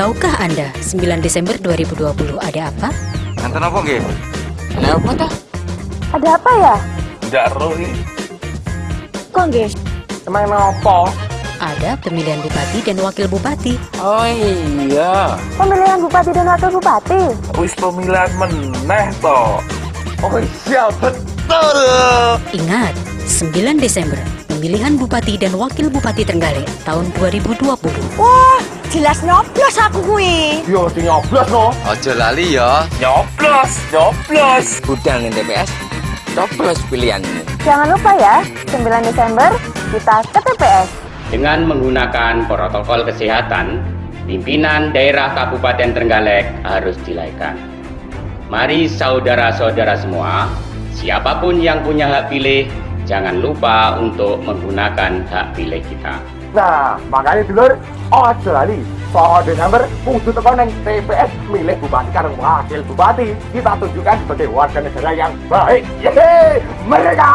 Tahukah Anda 9 Desember 2020 ada apa? Nonton apa nggih? Lah apa ta? Ada apa ya? Ndak roh iki. Kok nggih? Emang apa? Ada pemilihan bupati dan wakil bupati. Oh iya. Pemilihan bupati dan wakil bupati. Wis pemilihan meneh to. Oh iya betul. Ingat, 9 Desember, pemilihan bupati dan wakil bupati Trenggalek tahun 2020. Wah, jelas nyoblos aku kuwi. Yo mesti nyoblos no. Ojo lali ya. Nyoblos, nyoblos. Budal ning TPS. Coblos pilihanmu. Jangan lupa ya, 9 Desember kita ke TPS. Dengan menggunakan protokol kesehatan, pimpinan daerah Kabupaten Trenggalek harus dilaikan. Mari saudara-saudara semua, siapa pun yang punya hak pilih, jangan lupa untuk menggunakan hak pilih kita. Nah, makanya dulur, ojo lali. Soal Desember, kudu tekan TPS milih bupati karo wakil bupati. Kita tunjukkan sebagai warga negara yang baik. Yeay, mereka.